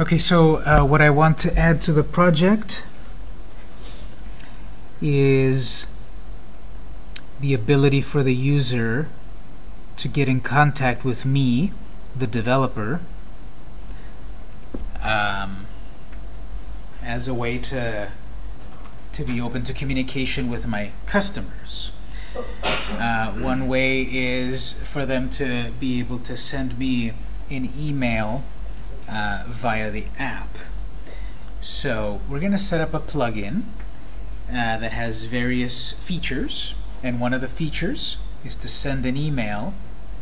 Okay, so uh, what I want to add to the project is the ability for the user to get in contact with me, the developer, um, as a way to to be open to communication with my customers. Uh, one way is for them to be able to send me an email uh, via the app. So we're going to set up a plugin uh, that has various features, and one of the features is to send an email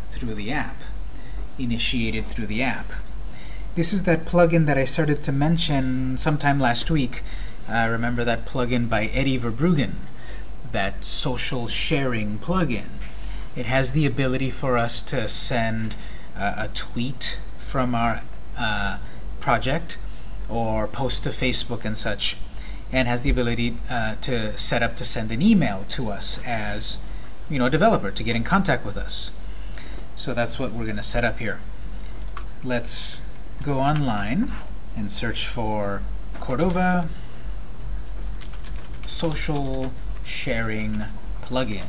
through the app, initiated through the app. This is that plugin that I started to mention sometime last week. Uh, remember that plugin by Eddy Verbruggen, that social sharing plugin. It has the ability for us to send uh, a tweet from our uh, project or post to Facebook and such, and has the ability uh, to set up to send an email to us as you know, a developer to get in contact with us. So that's what we're going to set up here. Let's go online and search for Cordova social sharing plugin.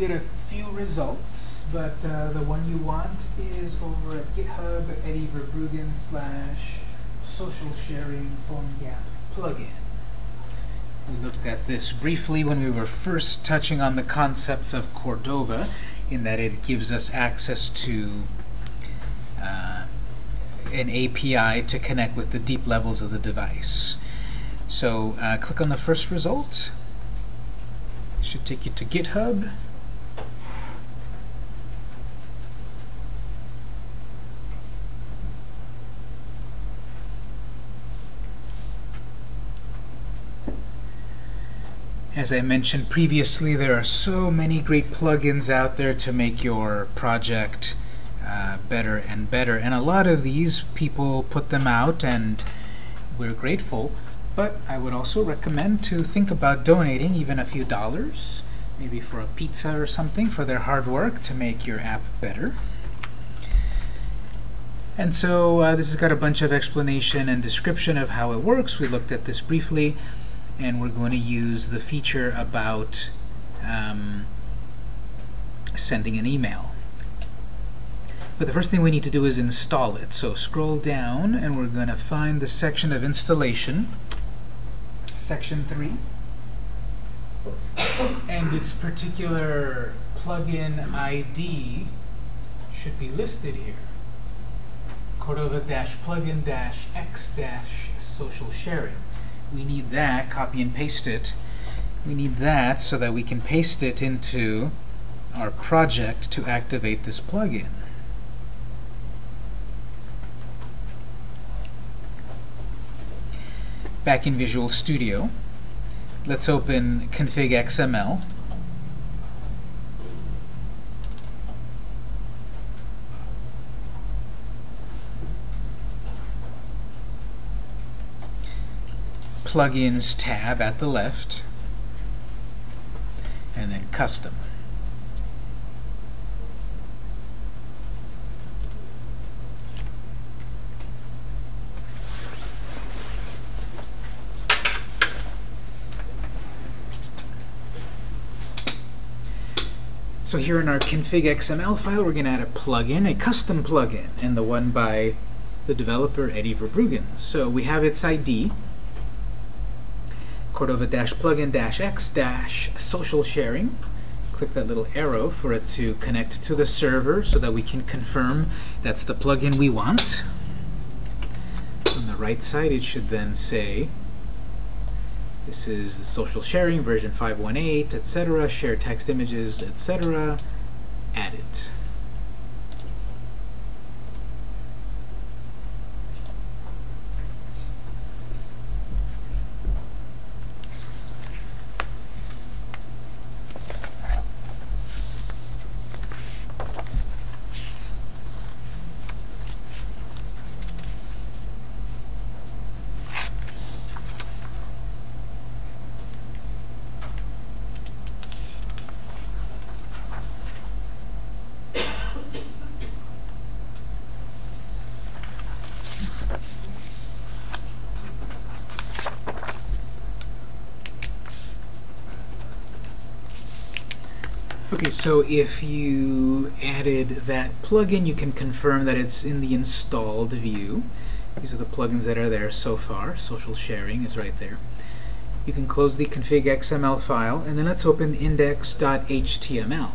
You get a few results, but uh, the one you want is over at GitHub, Eddy Verbruggen slash social sharing PhoneGap plugin. We looked at this briefly when we were first touching on the concepts of Cordova, in that it gives us access to uh, an API to connect with the deep levels of the device. So uh, click on the first result. It should take you to GitHub. As I mentioned previously, there are so many great plugins out there to make your project uh, better and better. And a lot of these people put them out, and we're grateful. But I would also recommend to think about donating even a few dollars, maybe for a pizza or something, for their hard work to make your app better. And so uh, this has got a bunch of explanation and description of how it works. We looked at this briefly and we're going to use the feature about um, sending an email. But the first thing we need to do is install it. So scroll down, and we're going to find the section of installation, section 3, and its particular plugin ID should be listed here. Cordova-plugin-x-social sharing we need that, copy and paste it. We need that so that we can paste it into our project to activate this plugin. Back in Visual Studio, let's open config Plugins tab at the left, and then Custom. So here in our config XML file, we're going to add a plugin, a custom plugin, and the one by the developer Eddy Verbruggen. So we have its ID, Cordova-plugin-x-social sharing. Click that little arrow for it to connect to the server so that we can confirm that's the plugin we want. On the right side, it should then say this is the social sharing version 518, etc. Share text images, etc. Add it. Okay, so if you added that plugin, you can confirm that it's in the installed view. These are the plugins that are there so far. Social sharing is right there. You can close the config XML file, and then let's open index.html.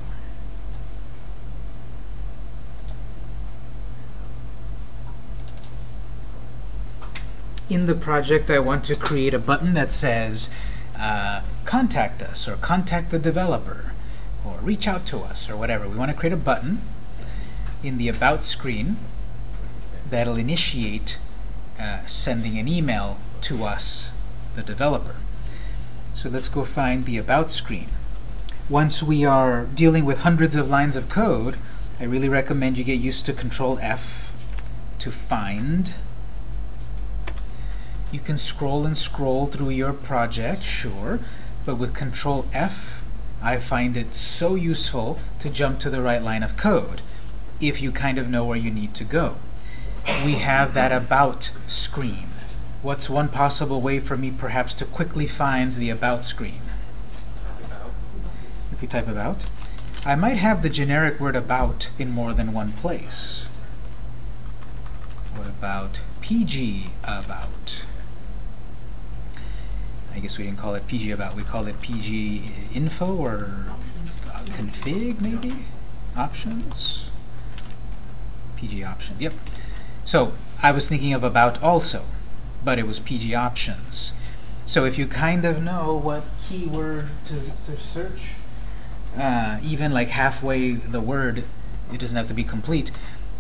In the project, I want to create a button that says uh, contact us or contact the developer or reach out to us or whatever. We want to create a button in the About screen that'll initiate uh, sending an email to us, the developer. So let's go find the About screen. Once we are dealing with hundreds of lines of code, I really recommend you get used to Control F to find. You can scroll and scroll through your project, sure, but with Control F, I find it so useful to jump to the right line of code if you kind of know where you need to go. We have that About screen. What's one possible way for me perhaps to quickly find the About screen? If we type About. I might have the generic word About in more than one place. What about PG About? I guess we didn't call it PG About, we called it PG Info or uh, Config, maybe? Options? PG Options, yep. So I was thinking of About also, but it was PG Options. So if you kind of know what keyword to, to search, uh, even like halfway the word, it doesn't have to be complete,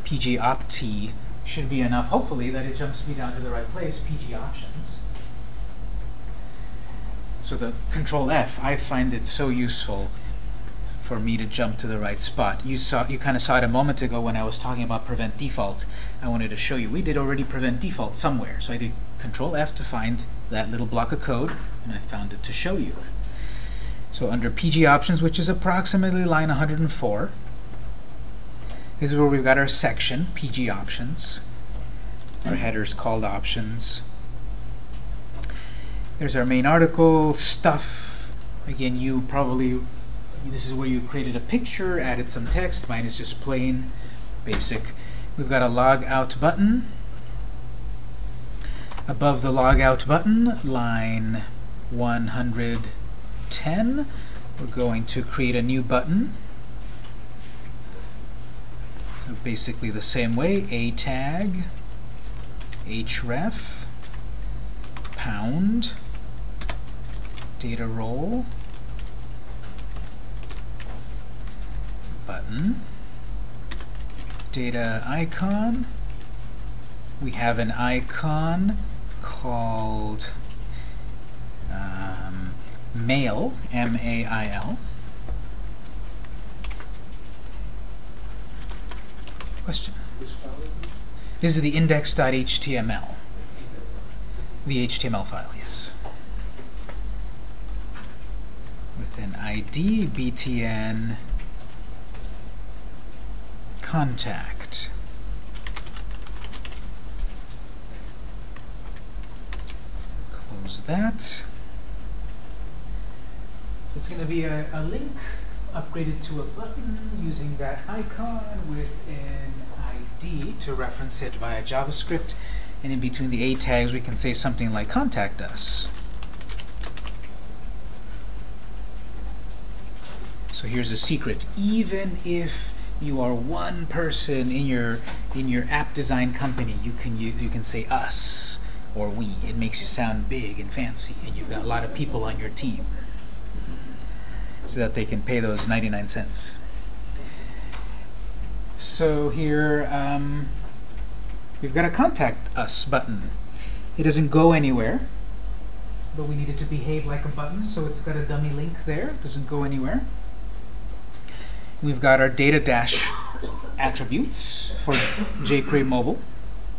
PG Opti should be enough, hopefully, that it jumps me down to the right place, PG Options. So the Control F, I find it so useful for me to jump to the right spot. You saw, you kind of saw it a moment ago when I was talking about prevent default. I wanted to show you we did already prevent default somewhere. So I did Control F to find that little block of code, and I found it to show you. So under PG options, which is approximately line 104, this is where we've got our section, PG options. Our headers called options. There's our main article, stuff. Again, you probably, this is where you created a picture, added some text. Mine is just plain, basic. We've got a log out button. Above the log out button, line 110, we're going to create a new button. So basically the same way, a tag, href, pound, data role, button, data icon. We have an icon called um, mail, M-A-I-L. Question? This is the index.html. The HTML file, yes. With an ID, btn, contact. Close that. There's going to be a, a link upgraded to a button using that icon with an ID to reference it via JavaScript. And in between the A tags, we can say something like contact us. So here's a secret. Even if you are one person in your in your app design company, you can you, you can say us or we. It makes you sound big and fancy, and you've got a lot of people on your team so that they can pay those 99 cents. So here, um, we've got a Contact Us button. It doesn't go anywhere, but we need it to behave like a button, so it's got a dummy link there. It doesn't go anywhere. We've got our data dash attributes for jQuery Mobile,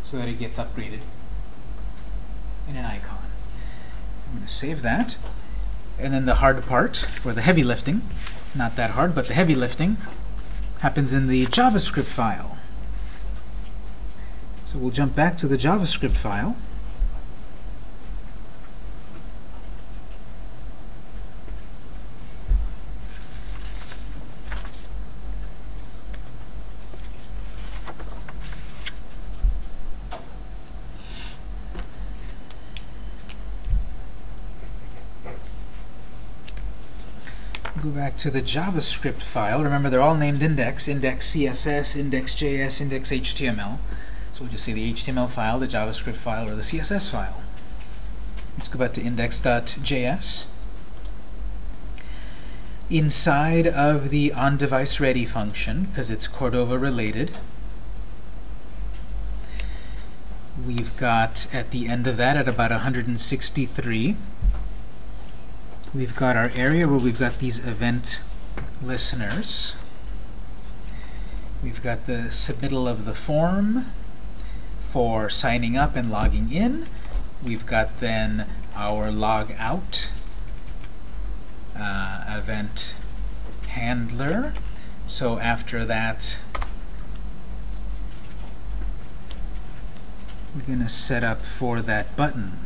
so that it gets upgraded in an icon. I'm going to save that. And then the hard part, or the heavy lifting, not that hard, but the heavy lifting, happens in the JavaScript file. So we'll jump back to the JavaScript file. Go back to the JavaScript file. Remember, they're all named index, index CSS, index JS, index HTML. So we'll just say the HTML file, the JavaScript file, or the CSS file. Let's go back to index.js. Inside of the on-device ready function, because it's Cordova related, we've got at the end of that at about 163 we've got our area where we've got these event listeners. We've got the submittal of the form for signing up and logging in. We've got then our log out uh, event handler. So after that we're going to set up for that button.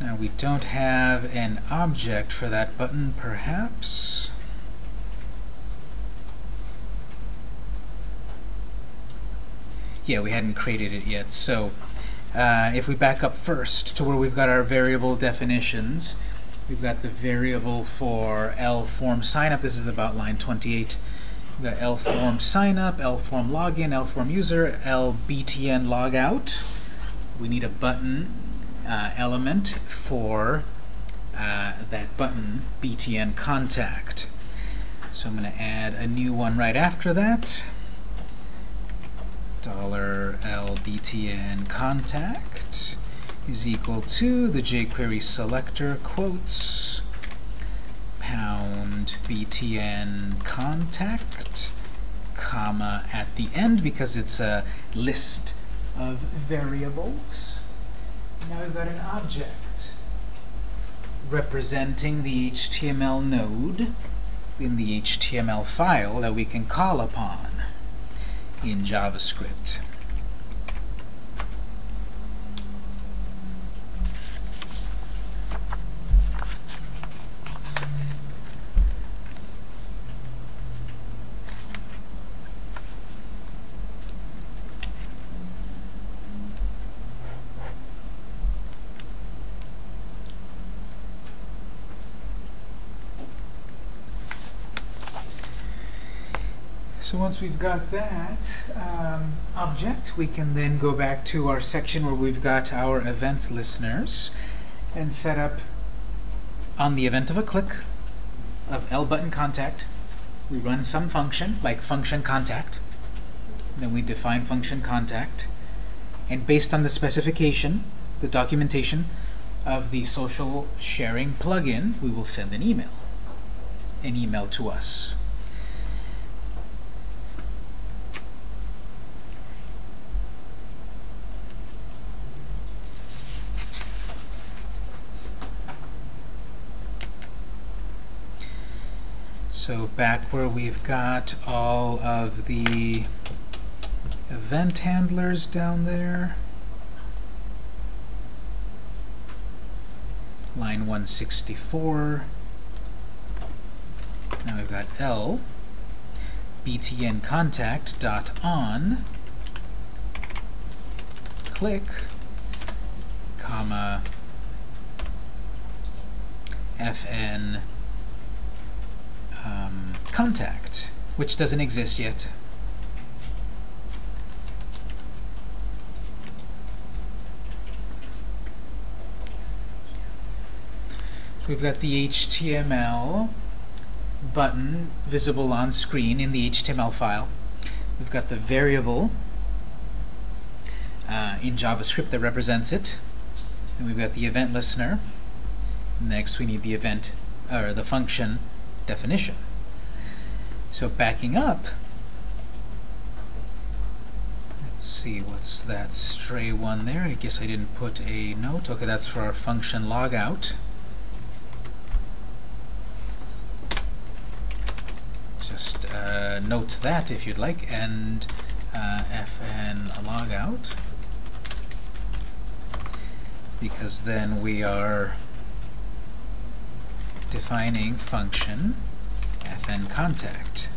Now we don't have an object for that button, perhaps. Yeah, we hadn't created it yet. So uh, if we back up first to where we've got our variable definitions, we've got the variable for L form signup. This is about line 28. We've got L-form signup, L-form login, L-form user, L-btn logout. We need a button uh, element for uh, that button, btn contact. So I'm going to add a new one right after that. Dollar $lbtn contact is equal to the jQuery selector quotes pound btn contact, comma at the end because it's a list of variables. Now we've got an object representing the HTML node in the HTML file that we can call upon in JavaScript. So once we've got that um, object, we can then go back to our section where we've got our event listeners and set up on the event of a click of L button contact. We run some function, like function contact. Then we define function contact. And based on the specification, the documentation of the social sharing plugin, we will send an email. An email to us. So back where we've got all of the event handlers down there. Line 164. Now we've got L btn contact dot on click comma fn contact, which doesn't exist yet. So we've got the HTML button visible on screen in the HTML file. We've got the variable uh, in JavaScript that represents it. And we've got the event listener. Next we need the event, or the function definition. So backing up, let's see, what's that stray one there? I guess I didn't put a note. Okay, that's for our function logout. Just uh, note that if you'd like, and uh, fn logout, because then we are defining function FN contact.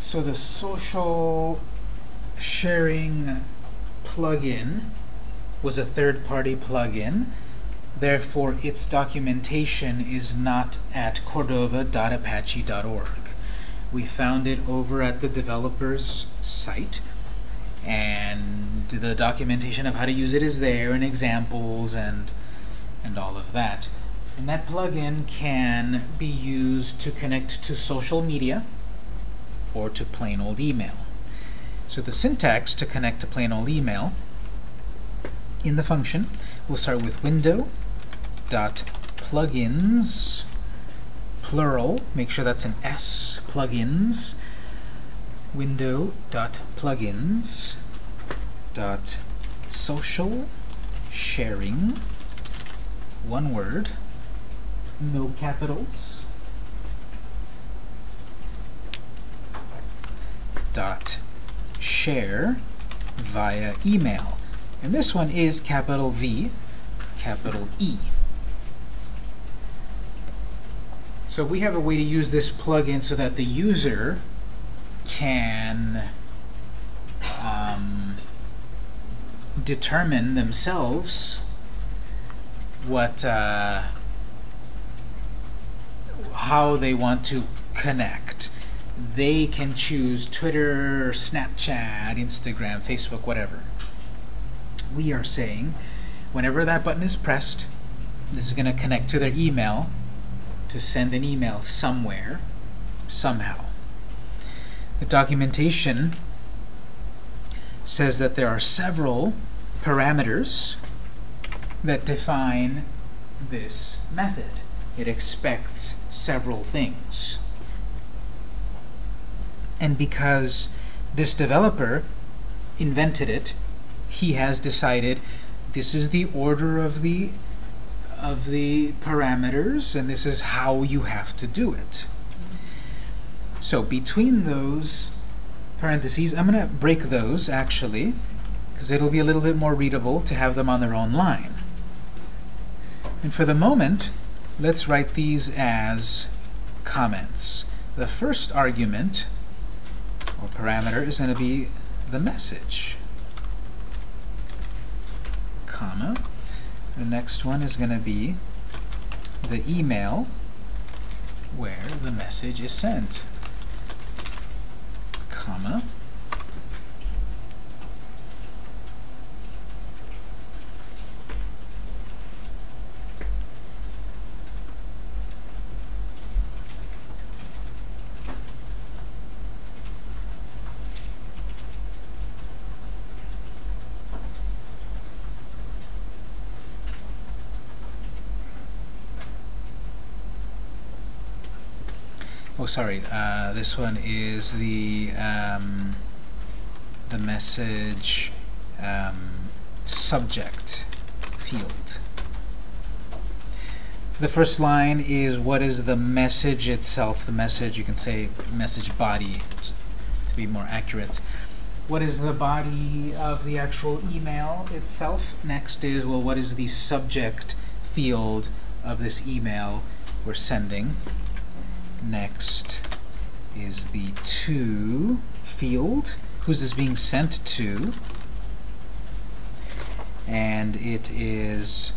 So the social sharing plugin was a third-party plugin. Therefore, its documentation is not at cordova.apache.org. We found it over at the developer's site, and the documentation of how to use it is there, and examples, and, and all of that. And that plugin can be used to connect to social media or to plain old email. So the syntax to connect to plain old email in the function. We'll start with window dot plugins plural make sure that's an s plugins window dot plugins dot social sharing one word no capitals dot share via email and this one is capital V capital E so we have a way to use this plugin so that the user can um, determine themselves what uh, how they want to connect. They can choose Twitter, Snapchat, Instagram, Facebook, whatever. We are saying whenever that button is pressed, this is going to connect to their email to send an email somewhere, somehow. The documentation says that there are several parameters that define this method. It expects several things. And because this developer invented it, he has decided this is the order of the of the parameters, and this is how you have to do it. So between those parentheses, I'm going to break those, actually, because it'll be a little bit more readable to have them on their own line. And for the moment, let's write these as comments. The first argument, or parameter, is going to be the message, comma. The next one is going to be the email where the message is sent, comma. Sorry uh, this one is the um, the message um, subject field. The first line is what is the message itself? The message you can say message body to be more accurate. What is the body of the actual email itself? Next is well what is the subject field of this email we're sending? Next is the to field. Who's this being sent to? And it is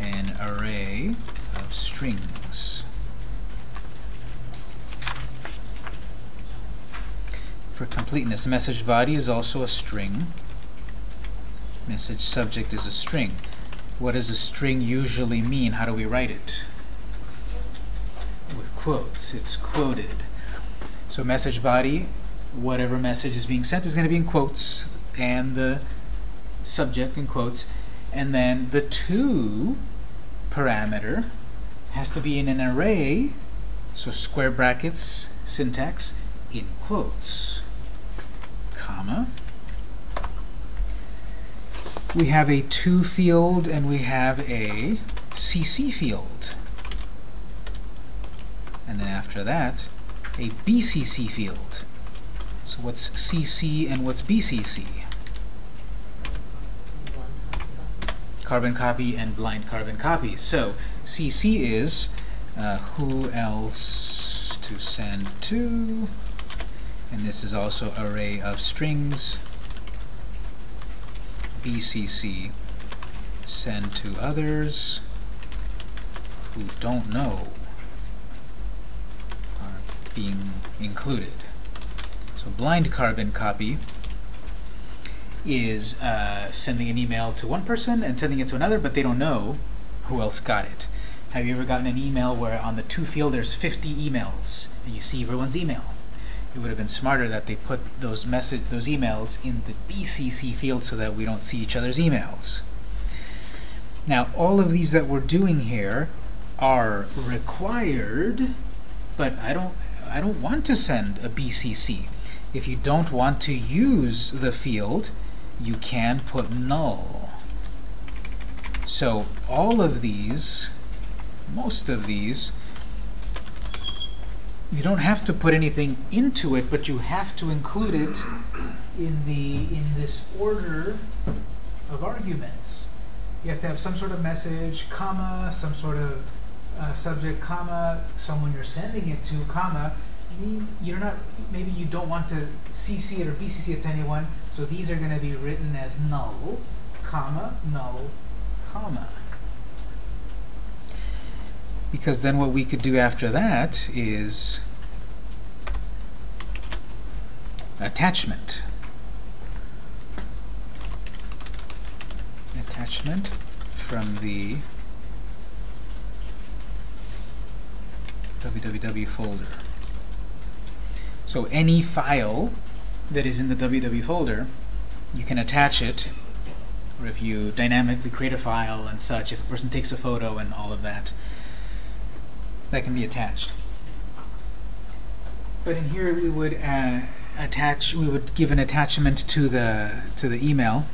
an array of strings. For completeness, message body is also a string. Message subject is a string. What does a string usually mean? How do we write it? Quotes. It's quoted. So message body, whatever message is being sent is going to be in quotes, and the subject in quotes. And then the to parameter has to be in an array, so square brackets syntax, in quotes, comma. We have a to field and we have a CC field then after that, a BCC field. So what's CC and what's BCC? Carbon copy and blind carbon copy. So CC is uh, who else to send to, and this is also array of strings bcc send to others who don't know being included. So blind carbon copy is uh, sending an email to one person and sending it to another, but they don't know who else got it. Have you ever gotten an email where on the to field there's 50 emails and you see everyone's email? It would have been smarter that they put those message those emails in the BCC field so that we don't see each other's emails. Now, all of these that we're doing here are required, but I don't I don't want to send a BCC. If you don't want to use the field, you can put null. So all of these, most of these, you don't have to put anything into it, but you have to include it in the in this order of arguments. You have to have some sort of message, comma, some sort of uh, subject, comma, someone you're sending it to, comma. You're not, maybe you don't want to CC it or BCC it to anyone, so these are going to be written as null, comma, null, comma. Because then what we could do after that is attachment. Attachment from the www folder. So any file that is in the www folder, you can attach it, or if you dynamically create a file and such, if a person takes a photo and all of that, that can be attached. But in here we would uh, attach, we would give an attachment to the to the email,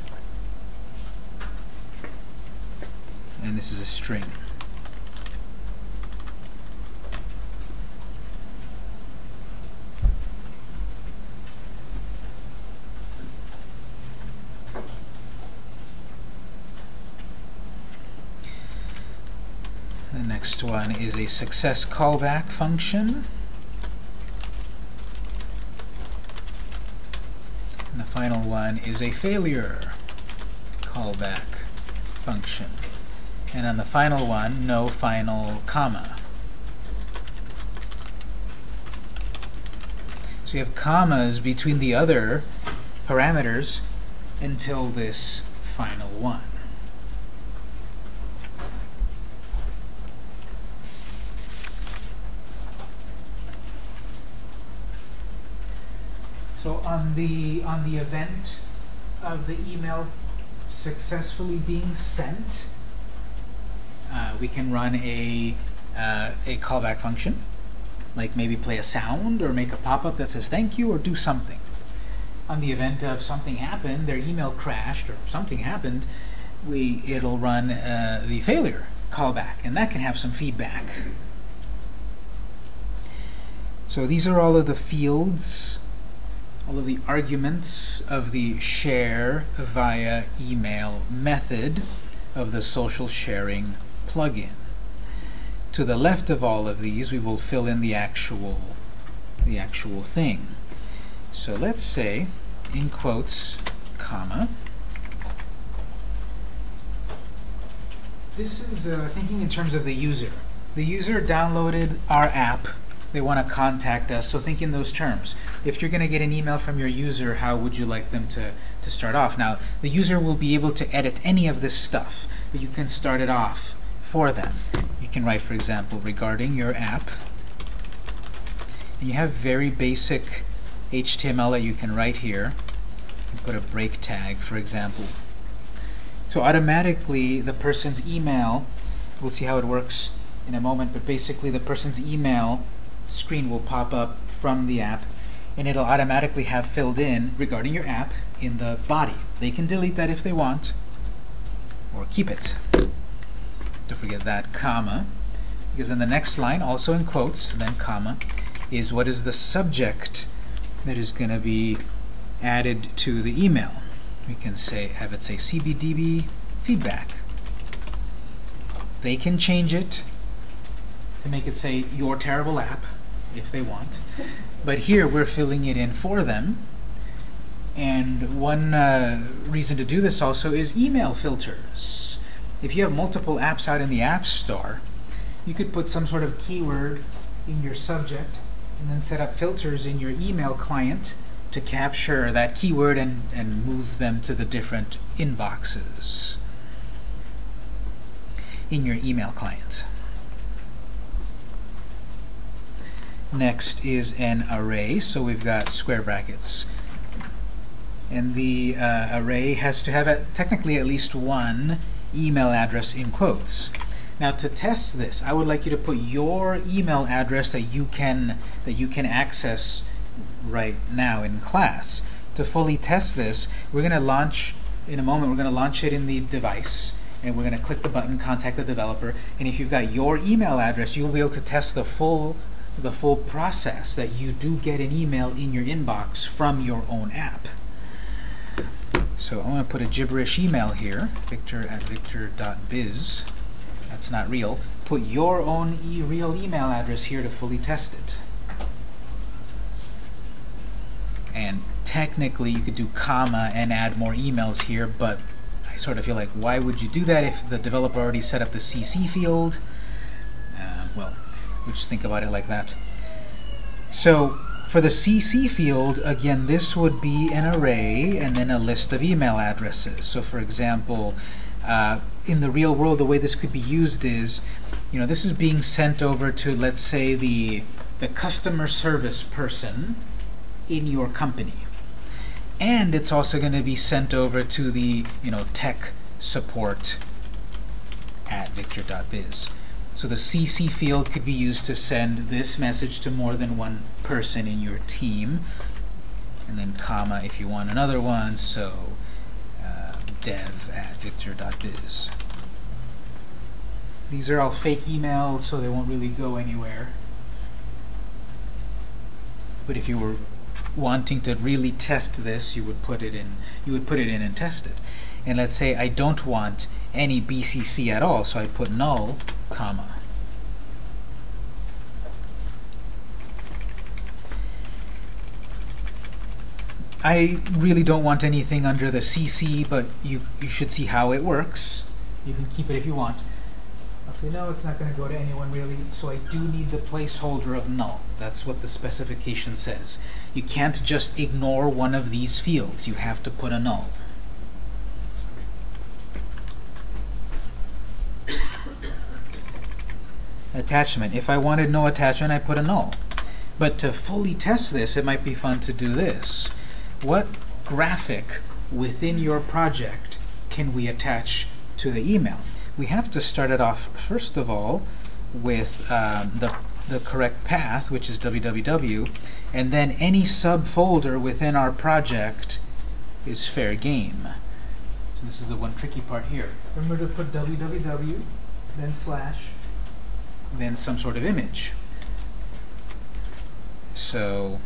and this is a string. Next one is a success callback function. And the final one is a failure callback function. And on the final one, no final comma. So you have commas between the other parameters until this final one. So on the on the event of the email successfully being sent, uh, we can run a uh, a callback function, like maybe play a sound or make a pop-up that says thank you or do something. On the event of something happened, their email crashed or something happened, we it'll run uh, the failure callback, and that can have some feedback. So these are all of the fields all of the arguments of the share via email method of the social sharing plugin. To the left of all of these, we will fill in the actual, the actual thing. So let's say, in quotes, comma, this is uh, thinking in terms of the user. The user downloaded our app they want to contact us. So think in those terms. If you're going to get an email from your user, how would you like them to, to start off? Now, the user will be able to edit any of this stuff, but you can start it off for them. You can write, for example, regarding your app. And you have very basic HTML that you can write here. You put a break tag, for example. So automatically, the person's email, we'll see how it works in a moment, but basically the person's email screen will pop up from the app and it'll automatically have filled in regarding your app in the body. They can delete that if they want or keep it. Don't forget that comma because in the next line, also in quotes, then comma, is what is the subject that is going to be added to the email. We can say have it say CBDB feedback. They can change it to make it say your terrible app if they want. But here we're filling it in for them. And one uh, reason to do this also is email filters. If you have multiple apps out in the App Store, you could put some sort of keyword in your subject and then set up filters in your email client to capture that keyword and, and move them to the different inboxes in your email client. Next is an array, so we've got square brackets. And the uh, array has to have a, technically at least one email address in quotes. Now to test this, I would like you to put your email address that you can that you can access right now in class. To fully test this, we're going to launch in a moment. We're going to launch it in the device, and we're going to click the button, contact the developer. And if you've got your email address, you'll be able to test the full the full process that you do get an email in your inbox from your own app. So I'm going to put a gibberish email here, victor at victor.biz. That's not real. Put your own e real email address here to fully test it. And technically, you could do comma and add more emails here, but I sort of feel like, why would you do that if the developer already set up the CC field? Uh, well, we just think about it like that. So for the CC field, again, this would be an array and then a list of email addresses. So for example, uh, in the real world, the way this could be used is, you know, this is being sent over to, let's say, the, the customer service person in your company. And it's also going to be sent over to the, you know, tech support at victor.biz. So the CC field could be used to send this message to more than one person in your team. And then comma if you want another one, so uh, dev at victor.biz. These are all fake emails, so they won't really go anywhere. But if you were wanting to really test this, you would put it in. You would put it in and test it. And let's say I don't want any BCC at all, so I put null, comma. I really don't want anything under the CC, but you, you should see how it works. You can keep it if you want. I'll say, no, it's not going to go to anyone really, so I do need the placeholder of null. That's what the specification says. You can't just ignore one of these fields. You have to put a null. attachment. If I wanted no attachment, I put a null. But to fully test this, it might be fun to do this. What graphic within your project can we attach to the email? We have to start it off, first of all, with um, the, the correct path, which is www, and then any subfolder within our project is fair game. So this is the one tricky part here. Remember to put www, then slash, then some sort of image. So,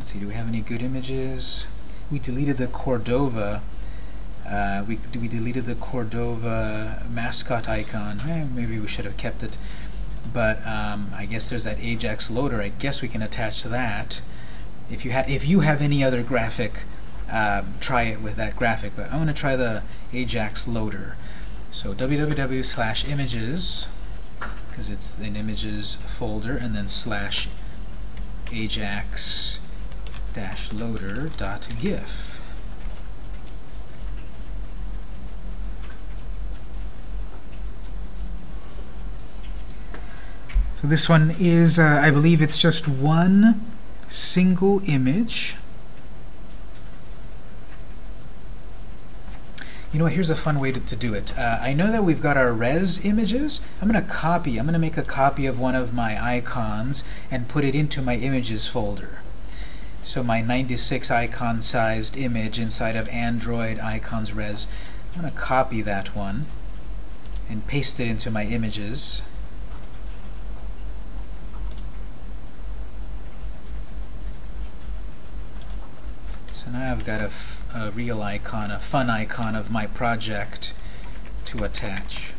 let's see, do we have any good images? We deleted the Cordova. Uh, we, we deleted the Cordova mascot icon. Eh, maybe we should have kept it. But um, I guess there's that Ajax loader. I guess we can attach that. If you, ha if you have any other graphic, uh, try it with that graphic. But I'm going to try the Ajax loader. So www slash images because it's an images folder, and then slash ajax dash loader dot gif. So this one is, uh, I believe it's just one single image You know what, here's a fun way to, to do it. Uh, I know that we've got our res images. I'm going to copy, I'm going to make a copy of one of my icons and put it into my images folder. So my 96 icon sized image inside of Android icons res, I'm going to copy that one and paste it into my images. So now I've got a a real icon, a fun icon of my project to attach.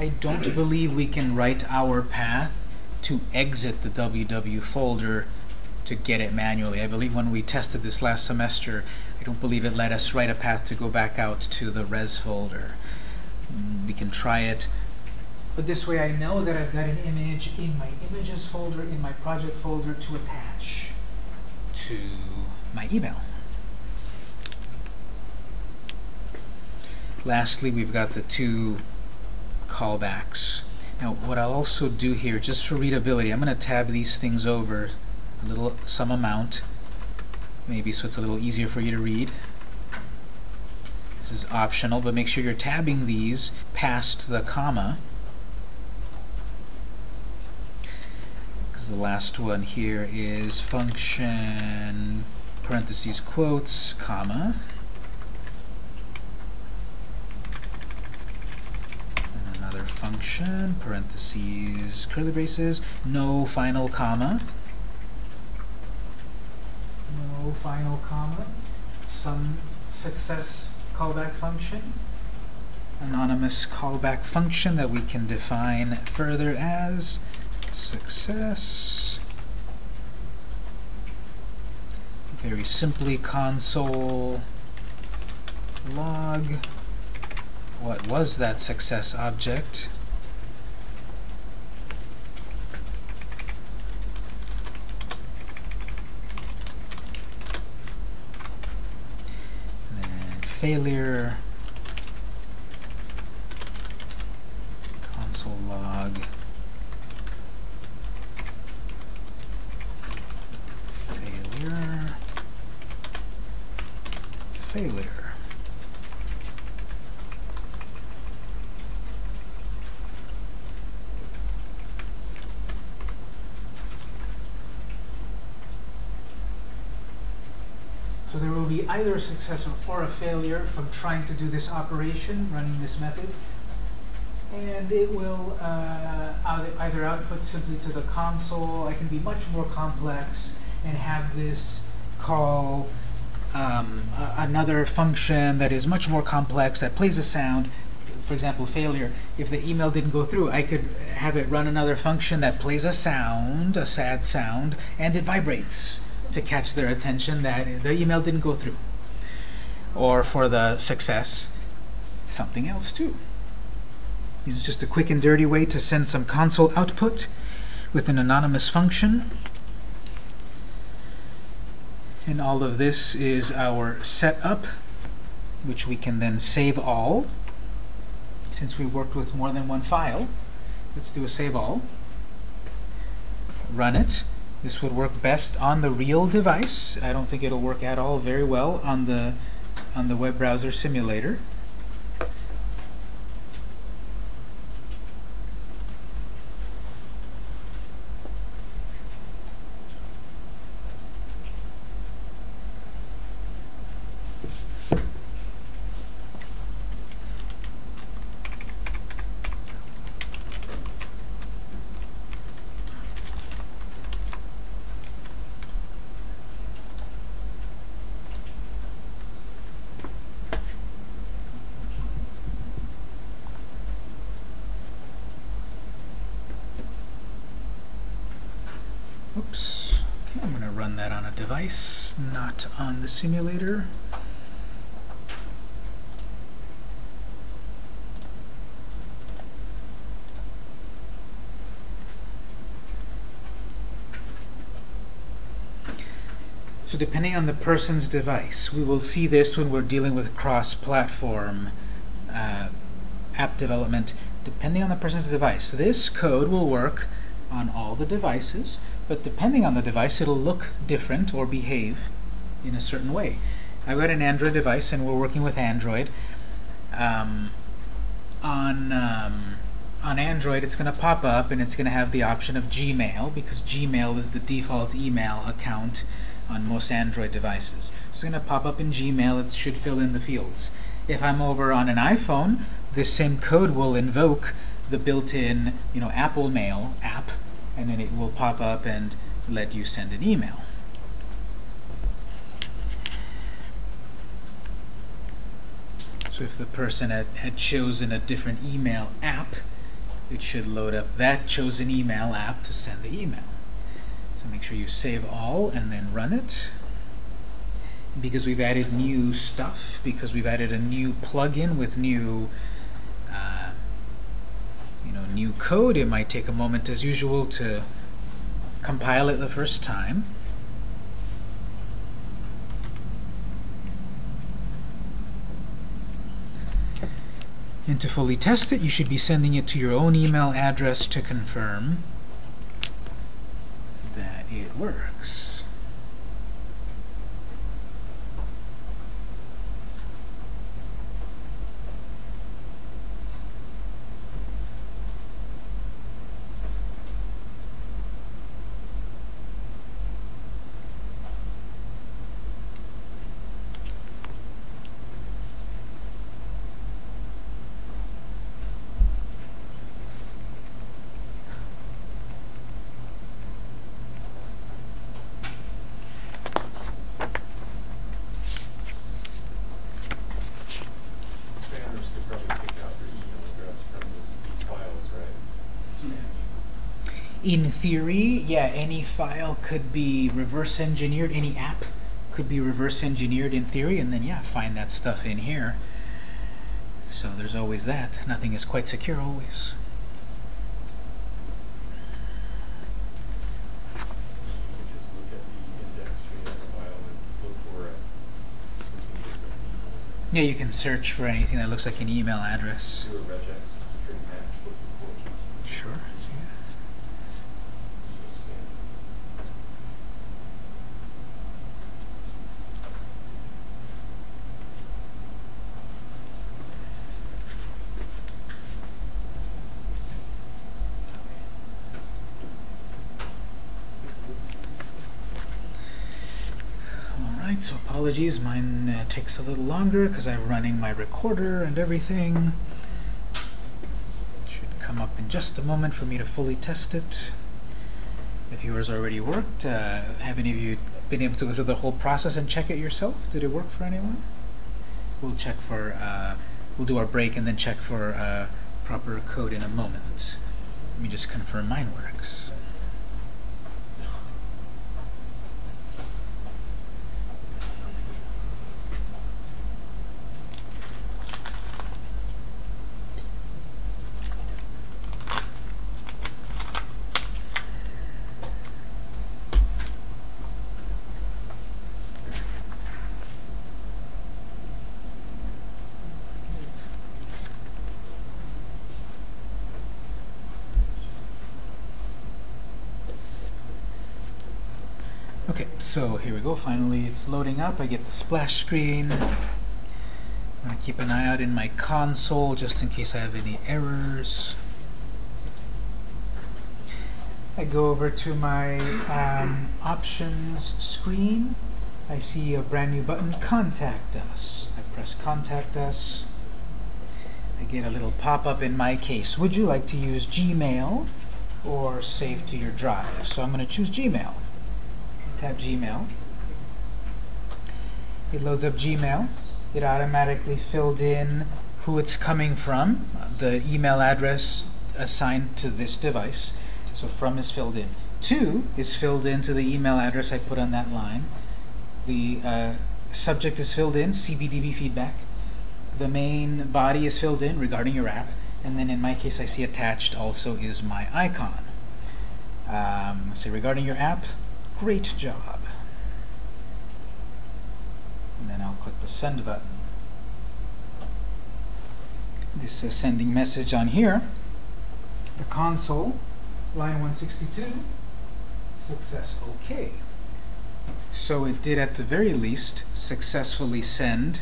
I don't believe we can write our path to exit the WW folder to get it manually. I believe when we tested this last semester, I don't believe it let us write a path to go back out to the res folder. Mm, We can try it, but this way I know that I've got an image in my images folder, in my project folder to attach to my email. Lastly, we've got the two callbacks. Now, what I'll also do here, just for readability, I'm going to tab these things over a little, some amount, maybe so it's a little easier for you to read. This is optional, but make sure you're tabbing these past the comma. Because the last one here is function, parentheses, quotes, comma. And another function, parentheses, curly braces, no final comma. No final comma. Some success callback function. Anonymous callback function that we can define further as success. Very simply console log what was that success object and then failure console log failure failure So there will be either a success or a failure from trying to do this operation, running this method. And it will uh, either- output simply to the console, I can be much more complex and have this call um, another function that is much more complex, that plays a sound. For example, failure. If the email didn't go through, I could have it run another function that plays a sound, a sad sound, and it vibrates to catch their attention that the email didn't go through. Or for the success, something else too. This is just a quick and dirty way to send some console output with an anonymous function. And all of this is our setup, which we can then save all. Since we worked with more than one file, let's do a save all. Run it. This would work best on the real device. I don't think it'll work at all very well on the on the web browser simulator. Oops. Okay, I'm going to run that on a device, not on the simulator. So depending on the person's device, we will see this when we're dealing with cross-platform uh, app development. Depending on the person's device, this code will work on all the devices, but depending on the device, it'll look different or behave in a certain way. I've got an Android device, and we're working with Android. Um, on um, on Android, it's going to pop up, and it's going to have the option of Gmail, because Gmail is the default email account on most Android devices. It's going to pop up in Gmail. It should fill in the fields. If I'm over on an iPhone, this same code will invoke the built-in, you know, Apple Mail app, and then it will pop up and let you send an email. So if the person had, had chosen a different email app, it should load up that chosen email app to send the email. So make sure you save all and then run it. Because we've added new stuff, because we've added a new plugin with new new code, it might take a moment as usual to compile it the first time. And to fully test it, you should be sending it to your own email address to confirm that it works. Spammers could probably pick out your email address from this, these files, right? Spam you. In theory, yeah, any file could be reverse engineered, any app could be reverse engineered in theory, and then, yeah, find that stuff in here. So there's always that. Nothing is quite secure always. Yeah, you can search for anything that looks like an email address. Do a regex string match looking for something. Sure. Spam. Alright, so apologies, mine uh, takes a little longer because I'm running my recorder and everything. It Should come up in just a moment for me to fully test it. If yours already worked, uh, have any of you been able to go through the whole process and check it yourself? Did it work for anyone? We'll check for, uh, we'll do our break and then check for uh, proper code in a moment. Let me just confirm mine works. Okay, so here we go. Finally, it's loading up. I get the splash screen. I'm going to keep an eye out in my console just in case I have any errors. I go over to my um, options screen. I see a brand new button, Contact Us. I press Contact Us. I get a little pop-up in my case. Would you like to use Gmail or save to your drive? So I'm going to choose Gmail tap Gmail. It loads up Gmail. It automatically filled in who it's coming from, the email address assigned to this device. So from is filled in. To is filled into the email address I put on that line. The uh, subject is filled in, CBDB feedback. The main body is filled in regarding your app. And then in my case, I see attached also is my icon. Um, so regarding your app, Great job. And then I'll click the send button. This says sending message on here. The console, line 162, success OK. So it did at the very least successfully send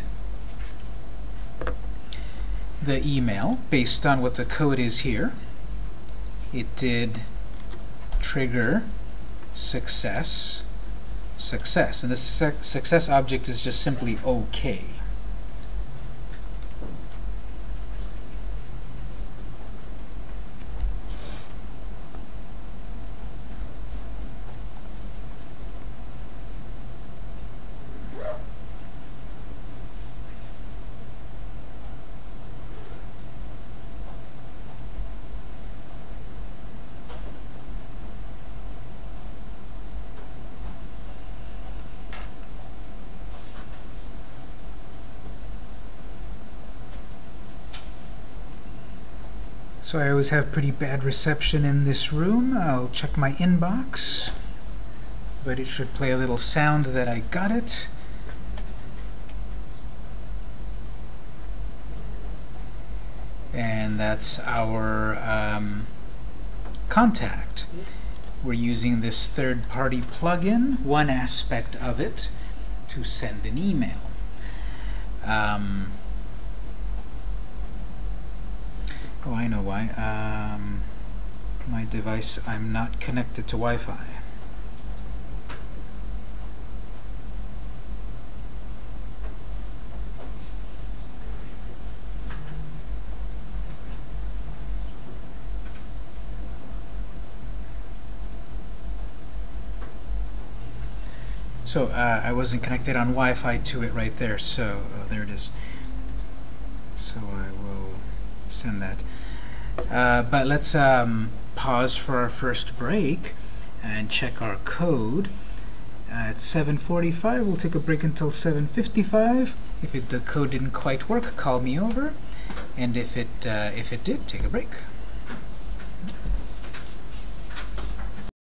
the email based on what the code is here. It did trigger success, success. And the success object is just simply OK. So I always have pretty bad reception in this room. I'll check my inbox, but it should play a little sound that I got it. And that's our um, contact. We're using this third-party plugin, one aspect of it, to send an email. Um, oh, I know why. Um, my device, I'm not connected to Wi-Fi. So uh, I wasn't connected on Wi-Fi to it right there. So oh, there it is. So I will send that. Uh, but let's um, pause for our first break and check our code. At 7:45, we'll take a break until 7:55. If it, the code didn't quite work, call me over, and if it uh, if it did, take a break.